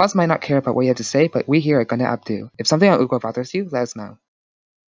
Pause might not care about what you have to say, but we here are gonna updo. If something on UGO bothers you, let us know.